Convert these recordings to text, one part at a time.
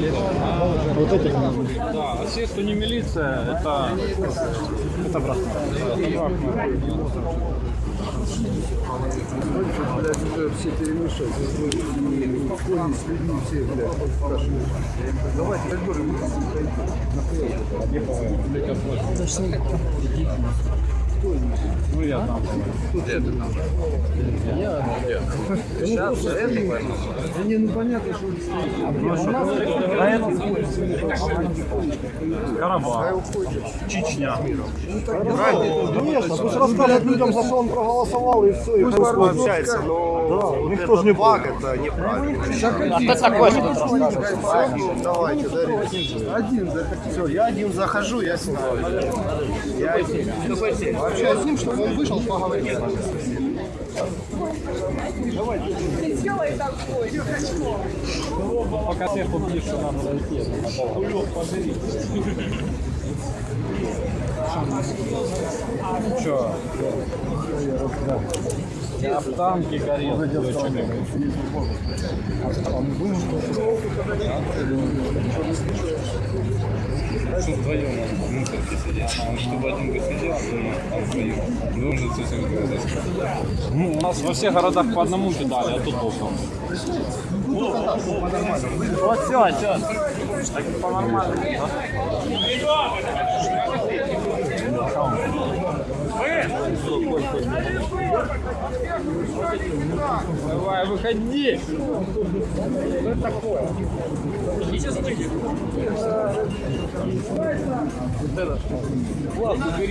Вот этих Да, а все, кто не милиция, это... Это блядь, уже все перемешать. И в форме с людьми все, блядь, спрашивают. Давайте коридоры Ну, я там. Сейчас это Не, ну понятно, что Карабах. Чечня. Конечно, пусть расскажут людям, за что он проголосовал, и все, Пусть пусть общается, но Да, никто этот ж не баг, это неправильно. А кто такой? Ну, давайте, Дарья. Один. Все, я один захожу, я снимаю. Я один. Вообще с ним, чтобы он вышел, поговорил. Пока всех убьешь, что надо дойти. Че? Что вдвоем чтобы один бы сидел, он вдвоем. Должен со Ну, у нас во всех городах по одному кидали, а тут боком. Вот все, все. Так по-нормальному. Давай, выходи! Что это такое? Вот это.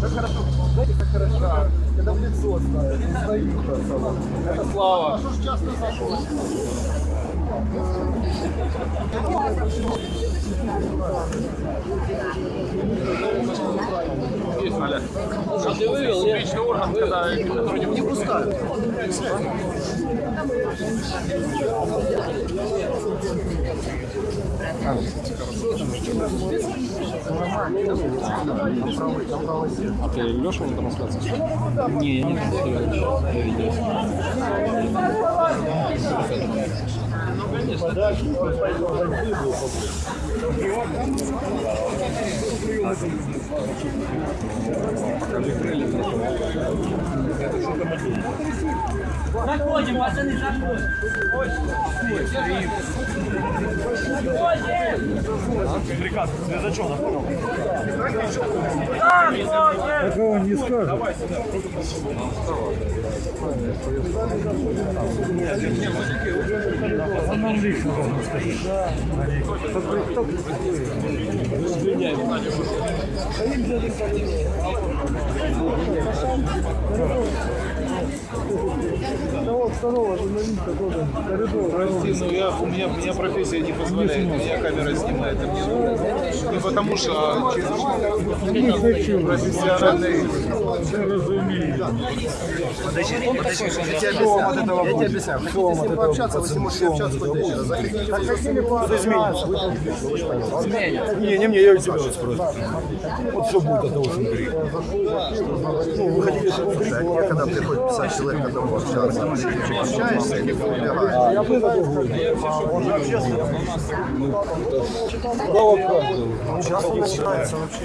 хорошо, знаете, как хорошо, когда в лицо ставят, просто. Это слава. Что ж часто зашел? Что ты вывел? Публичный орган, когда Не пускают. А ты Леша на трансляции? Не, я не смотрел. Я видел. Заходим, пацаны, заходим. Такого не скажет. Он нам лично должен сказать. Того второго журналиста тоже коридор. Прости, но я, у, меня, у меня профессия не позволяет, меня камера снимает, а мне не потому что а профессиональный. Подожди, подожди, я тебе объясняю. Я тебе объясняю. Хотите с ним пообщаться, вы с ним можете общаться хоть вечера. Заходите, кто-то изменится. Не, не мне, я у тебя вот спросил. Вот все будет от того, что говорит. Ну, вы хотите, чтобы не когда приходит 50 человек к одному общаться. Общаешься, не убегаешь. Я бы говорю. Он же общественный. Да, вот как. Сейчас он начинается вообще.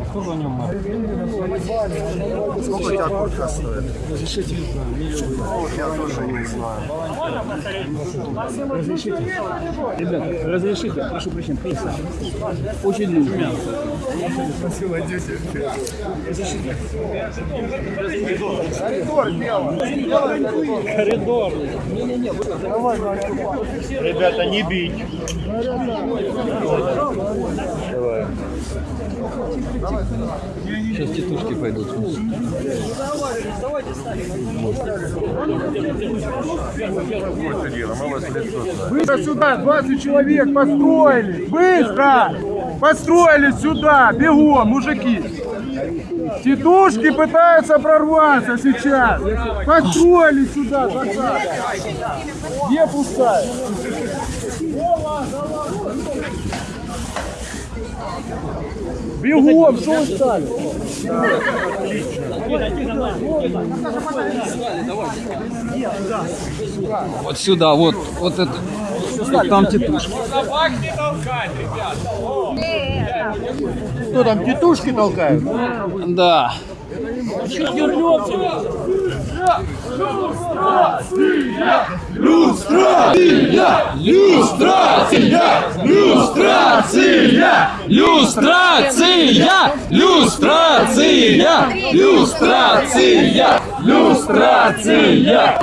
А кто за нем? Сколько у тебя куртка стоит? Вот я тоже не знаю. Ребята, разрешите, прошу прощения. Очень нужно. Коридор. Ребята, не бить. Сейчас тетушки пойдут. Быстро сюда, 20 человек построили! Быстро! Построили сюда! Бегом, мужики! Тетушки пытаются прорваться сейчас! Построили сюда, 20! Где пустая? Бегом, что вы стали? Вот сюда, вот, вот это. Там тетушки. Что там, тетушки толкают? Да. Люстрация! Люстрация! Люстрация! Люстрация! Люстрация! Люстрация!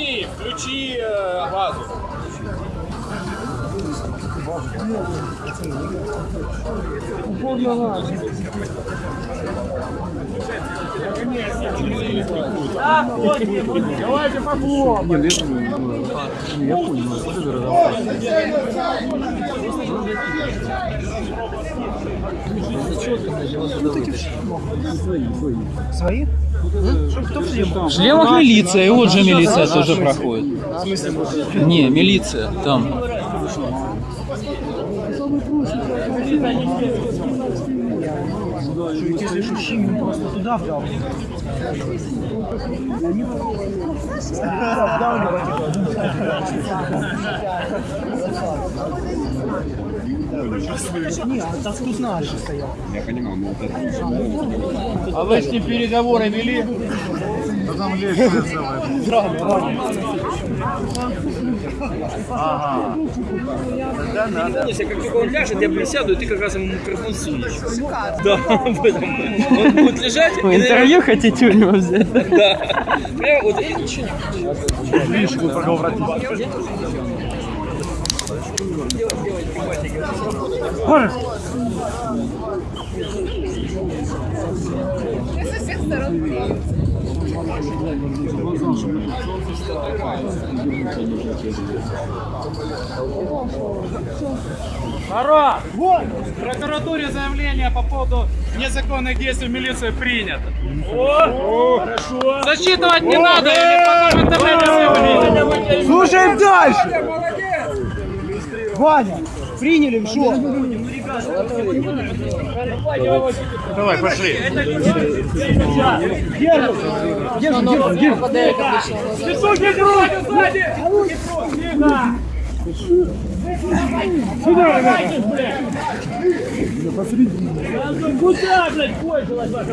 Евгений, включи э, базу. Давайте похлопаем. Я понял, вот это разговор. Свои? В шлемах милиция, и вот же милиция тоже проходит. Не, милиция, там. Если Шушимин просто туда вдал. Не, а так тут наши стоял. А вы с ним переговоры вели? Если как только он ляжет, я присяду, и ты как раз ему микрофон сунешь. Да, поэтому он будет лежать. и, Интервью хотите у него взять? Да. Прямо вот и ничего не Народ! В прокуратуре заявление по поводу незаконных действий милиции принято. О, хорошо. Засчитывать не надо, или потом интернете все. Слушаем дальше. Ваня, приняли что? Давай, пошли. Суки, грудь, сзади! Сюда, ребята! Куда, блядь, кончилась ваша?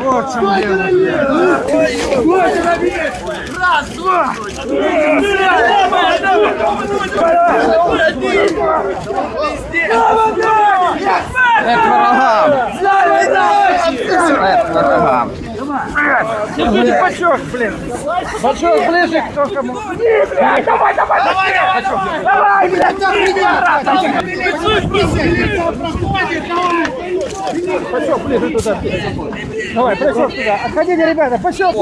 Вот чем дело. Раз, два! К врагам! К врагам! Держите бачок, блин! Бачок ближе к кому. Давай, давай, давай! Давай, давай, блядь! Бачок ближе туда. Давай, бачок туда. Отходите, ребята, бачок!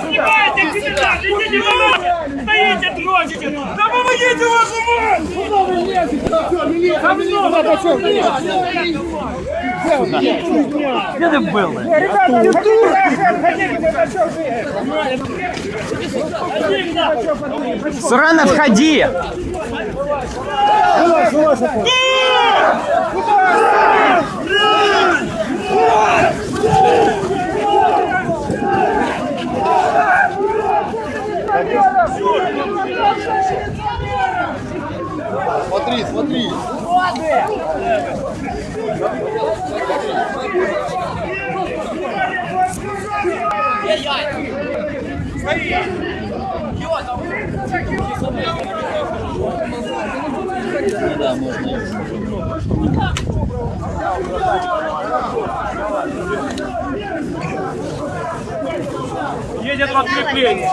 Снимайте, капитан! Стоите, дрочите! Да помогите вашу мать! Куда вы лезете? Милиция, бачок! Где ты был? Сурана, входи! Смотри, смотри. Едет подкрепление.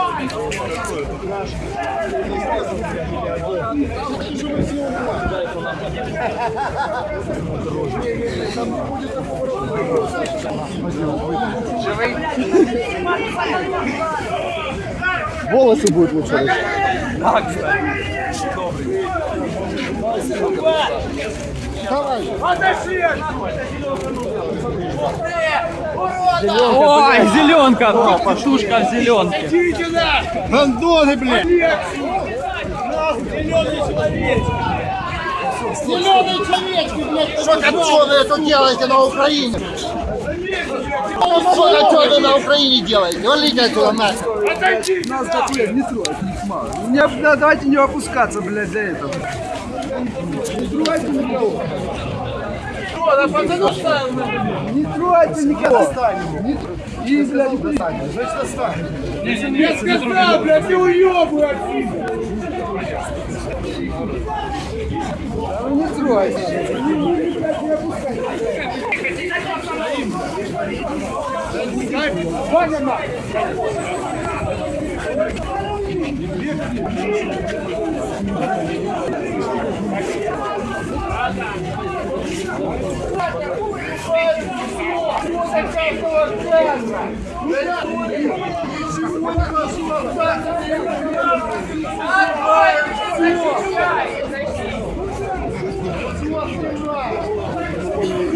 Волосы будет лучше расчесать. Ой, зеленка! Петушка в зеленке. Гандоны, блядь! Зеленые человечки, блядь, что копченые тут делаете на Украине? Что копченые на Украине делаете? Валите отсюда нахер. Нас такое не трогать, не смало. Не, да, давайте не опускаться, блядь, за это. Не трогайте никого. Не трогайте никого. Не тр- И, блядь, не достанем. Значит, достанем. Я сказал, блядь, не уебывай отсюда. Не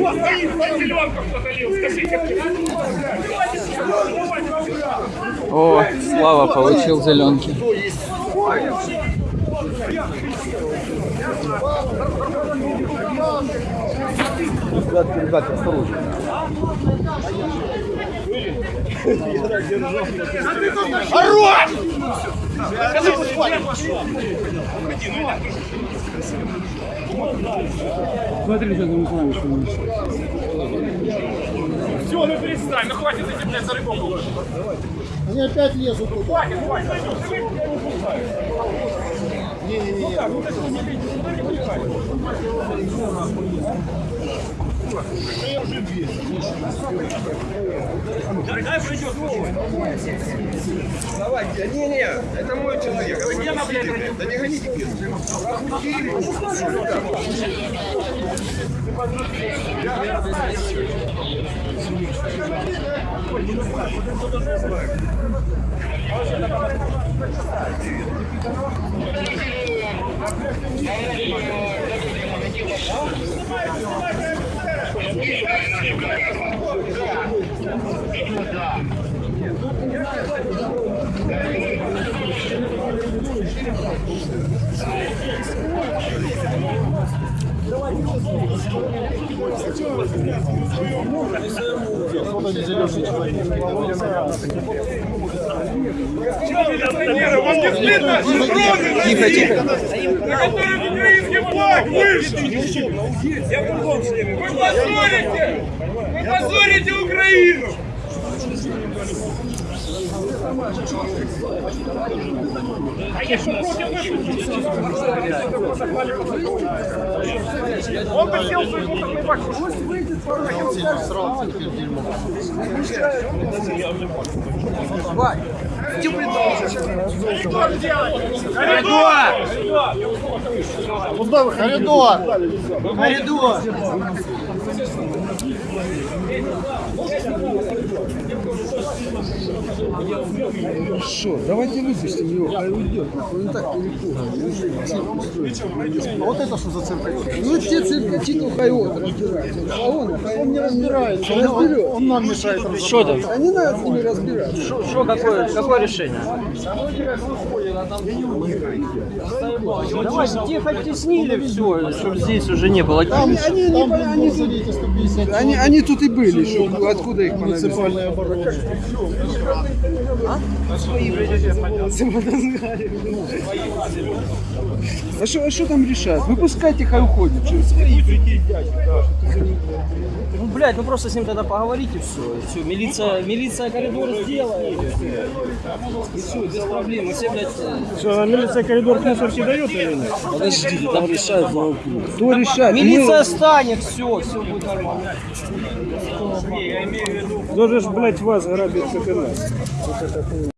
трогайте. О, Слава получил зеленки. Ребятки, ребятки, осторожно. Все, ну перестань, ну хватит этим, блядь, за рыбок. Они опять лезут Дорогая придет. Давайте. Не-не, это мой человек. Вы где могли прийти? Да не гоните пир. Я туда. Тихо, тихо. Украинский флаг вышел! Вы позорите! Вы позорите Украину! Он бы сел свой мусорный бак. Пусть выйдет пару Куда вы? Коридор. Коридор. Хорошо, давайте выпустим его, хай уйдет. Он так перепуган. Вот это что за цирк? Ну те циркачи, то хай вот разбираются. А он, он не разбирается, он, разберет. Он нам мешает Что там? А не надо с ними разбираться. Что, какое, какое решение? Давайте тихо теснили все, чтобы здесь уже не было. Они, они, по- они, тут, они, они тут и были, что, откуда их оборона. А что, а что там решать? Выпускайте, хай уходит. Чё? Ну, блядь, ну просто с ним тогда поговорите все. И все. Милиция, милиция коридор сделает. И все, без проблем. И все, блядь, Что, а милиция коридор к мусорке дает или нет? подождите, там решают. Кто решает? Милиция станет, все, все будет нормально. Кто же, ж, блядь, вас грабит, как и нас? Вот это хуйня.